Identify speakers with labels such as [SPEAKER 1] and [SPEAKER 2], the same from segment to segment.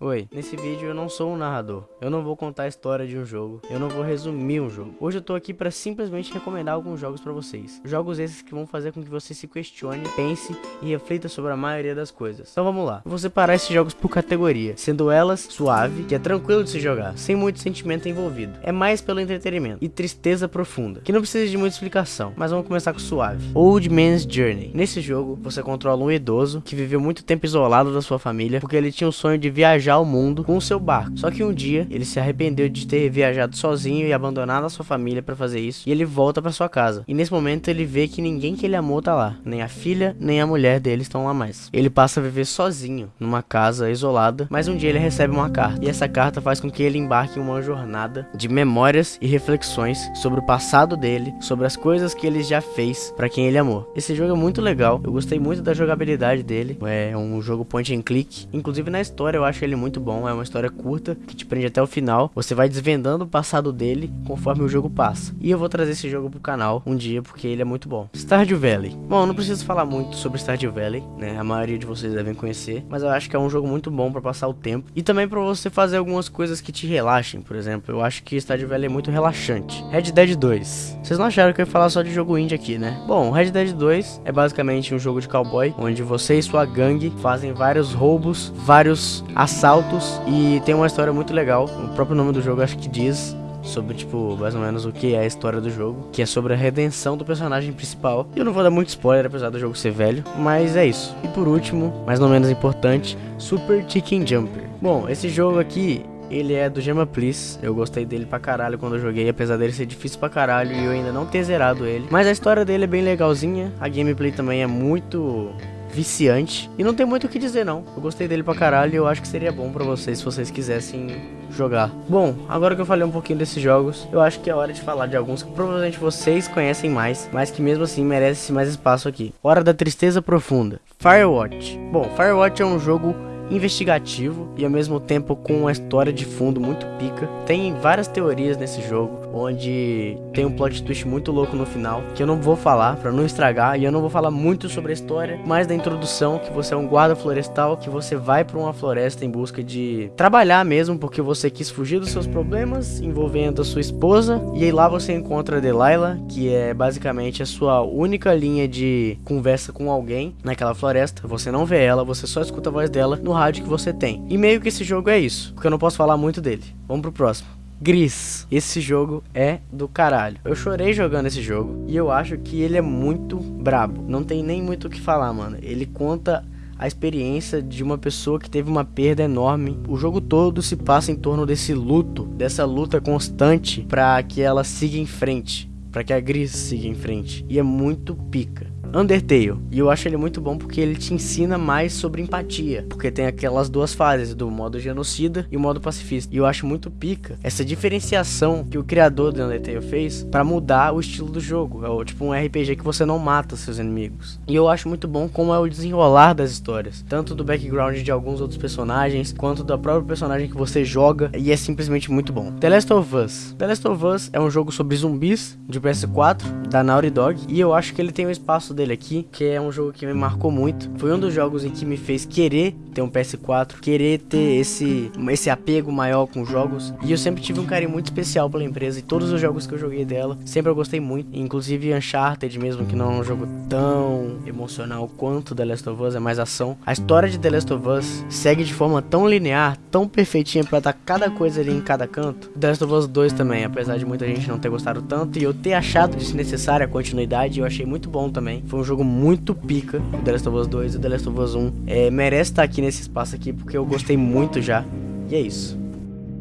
[SPEAKER 1] Oi, nesse vídeo eu não sou um narrador, eu não vou contar a história de um jogo, eu não vou resumir um jogo. Hoje eu tô aqui pra simplesmente recomendar alguns jogos pra vocês. Jogos esses que vão fazer com que você se questione, pense e reflita sobre a maioria das coisas. Então vamos lá, eu vou separar esses jogos por categoria, sendo elas suave, que é tranquilo de se jogar, sem muito sentimento envolvido. É mais pelo entretenimento, e tristeza profunda, que não precisa de muita explicação, mas vamos começar com suave. Old Man's Journey. Nesse jogo, você controla um idoso que viveu muito tempo isolado da sua família, porque ele tinha o sonho de viajar viajar ao mundo com o seu barco. Só que um dia ele se arrependeu de ter viajado sozinho e abandonado a sua família para fazer isso, e ele volta para sua casa. E nesse momento ele vê que ninguém que ele amou tá lá, nem a filha, nem a mulher dele estão lá mais. Ele passa a viver sozinho numa casa isolada, mas um dia ele recebe uma carta, e essa carta faz com que ele embarque em uma jornada de memórias e reflexões sobre o passado dele, sobre as coisas que ele já fez para quem ele amou. Esse jogo é muito legal, eu gostei muito da jogabilidade dele, é um jogo point and click, inclusive na história eu acho ele muito bom, é uma história curta que te prende até o final. Você vai desvendando o passado dele conforme o jogo passa. E eu vou trazer esse jogo pro canal um dia porque ele é muito bom. Stardew Valley. Bom, não preciso falar muito sobre Stardew Valley, né? A maioria de vocês devem conhecer, mas eu acho que é um jogo muito bom para passar o tempo e também para você fazer algumas coisas que te relaxem, por exemplo. Eu acho que Stardew Valley é muito relaxante. Red Dead 2. Vocês não acharam que eu ia falar só de jogo indie aqui, né? Bom, Red Dead 2 é basicamente um jogo de cowboy onde você e sua gangue fazem vários roubos, vários assaltos assaltos e tem uma história muito legal. O próprio nome do jogo acho que diz sobre, tipo, mais ou menos o que é a história do jogo, que é sobre a redenção do personagem principal. Eu não vou dar muito spoiler, apesar do jogo ser velho, mas é isso. E por último, mas não menos importante, Super Chicken Jumper. Bom, esse jogo aqui, ele é do Gema Please, eu gostei dele pra caralho quando eu joguei, apesar dele ser difícil pra caralho e eu ainda não ter zerado ele. Mas a história dele é bem legalzinha, a gameplay também é muito viciante. E não tem muito o que dizer, não. Eu gostei dele pra caralho e eu acho que seria bom pra vocês se vocês quisessem jogar. Bom, agora que eu falei um pouquinho desses jogos, eu acho que é hora de falar de alguns que provavelmente vocês conhecem mais, mas que mesmo assim merecem mais espaço aqui. Hora da Tristeza Profunda. Firewatch. Bom, Firewatch é um jogo investigativo e ao mesmo tempo com uma história de fundo muito pica. Tem várias teorias nesse jogo onde tem um plot twist muito louco no final, que eu não vou falar para não estragar, e eu não vou falar muito sobre a história, mas da introdução que você é um guarda florestal, que você vai para uma floresta em busca de trabalhar mesmo, porque você quis fugir dos seus problemas envolvendo a sua esposa, e aí lá você encontra a Delilah, que é basicamente a sua única linha de conversa com alguém naquela floresta. Você não vê ela, você só escuta a voz dela no rádio que você tem. E meio que esse jogo é isso, porque eu não posso falar muito dele. Vamos pro próximo. Gris. Esse jogo é do caralho. Eu chorei jogando esse jogo e eu acho que ele é muito brabo. Não tem nem muito o que falar, mano. Ele conta a experiência de uma pessoa que teve uma perda enorme. O jogo todo se passa em torno desse luto, dessa luta constante para que ela siga em frente, para que a Gris siga em frente. E é muito pica. Undertale. E eu acho ele muito bom porque ele te ensina mais sobre empatia. Porque tem aquelas duas fases, do modo genocida e o modo pacifista. E eu acho muito pica essa diferenciação que o criador do Undertale fez para mudar o estilo do jogo. É tipo um RPG que você não mata seus inimigos. E eu acho muito bom como é o desenrolar das histórias. Tanto do background de alguns outros personagens, quanto da própria personagem que você joga. E é simplesmente muito bom. The Last of Us. The Last of Us é um jogo sobre zumbis de PS4, da Naughty Dog. E eu acho que ele tem um espaço dele aqui, que é um jogo que me marcou muito. Foi um dos jogos em que me fez querer ter um PS4, querer ter esse, esse apego maior com jogos. E eu sempre tive um carinho muito especial pela empresa e todos os jogos que eu joguei dela, sempre eu gostei muito. Inclusive Uncharted mesmo, que não é um jogo tão emocional quanto The Last of Us, é mais ação. A história de The Last of Us segue de forma tão linear, tão perfeitinha pra dar cada coisa ali em cada canto. The Last of Us 2 também, apesar de muita gente não ter gostado tanto e eu ter achado desnecessária a continuidade, eu achei muito bom também. Foi um jogo muito pica, o The Last of Us 2 e o The Last of Us 1. É, merece estar aqui nesse espaço aqui, porque eu gostei muito já. E é isso.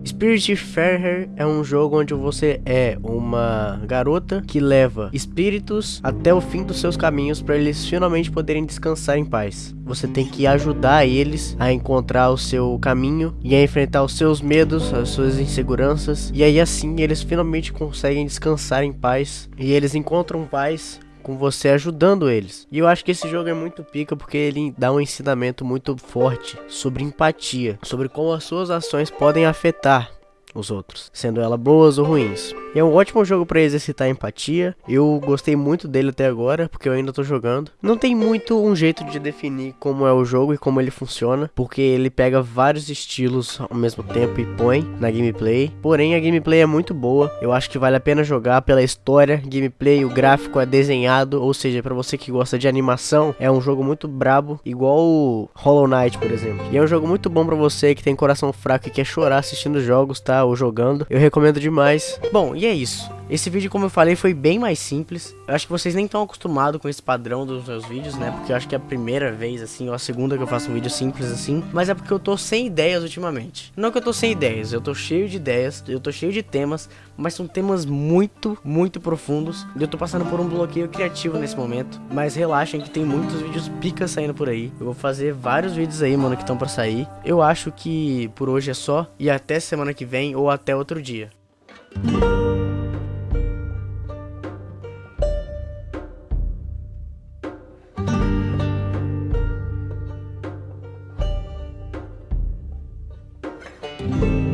[SPEAKER 1] Spirit Fair é um jogo onde você é uma garota que leva espíritos até o fim dos seus caminhos para eles finalmente poderem descansar em paz. Você tem que ajudar eles a encontrar o seu caminho e a enfrentar os seus medos, as suas inseguranças, e aí assim eles finalmente conseguem descansar em paz e eles encontram paz com você ajudando eles. E eu acho que esse jogo é muito pica porque ele dá um ensinamento muito forte sobre empatia, sobre como as suas ações podem afetar os outros, sendo elas boas ou ruins. E é um ótimo jogo para exercitar empatia. Eu gostei muito dele até agora, porque eu ainda tô jogando. Não tem muito um jeito de definir como é o jogo e como ele funciona, porque ele pega vários estilos ao mesmo tempo e põe na gameplay. Porém, a gameplay é muito boa. Eu acho que vale a pena jogar pela história, gameplay, o gráfico é desenhado, ou seja, para você que gosta de animação, é um jogo muito brabo, igual o Hollow Knight, por exemplo. E é um jogo muito bom para você que tem coração fraco e quer chorar assistindo jogos, tá? Ou jogando. Eu recomendo demais. Bom, e é isso. Esse vídeo, como eu falei, foi bem mais simples. Eu acho que vocês nem estão acostumados com esse padrão dos meus vídeos, né? Porque eu acho que é a primeira vez, assim, ou a segunda que eu faço um vídeo simples assim. Mas é porque eu tô sem ideias ultimamente. Não que eu tô sem ideias, eu tô cheio de ideias, eu tô cheio de temas, mas são temas muito, muito profundos. E eu tô passando por um bloqueio criativo nesse momento. Mas relaxem que tem muitos vídeos pica saindo por aí. Eu vou fazer vários vídeos aí, mano, que estão pra sair. Eu acho que por hoje é só. E até semana que vem ou até outro dia. Bye.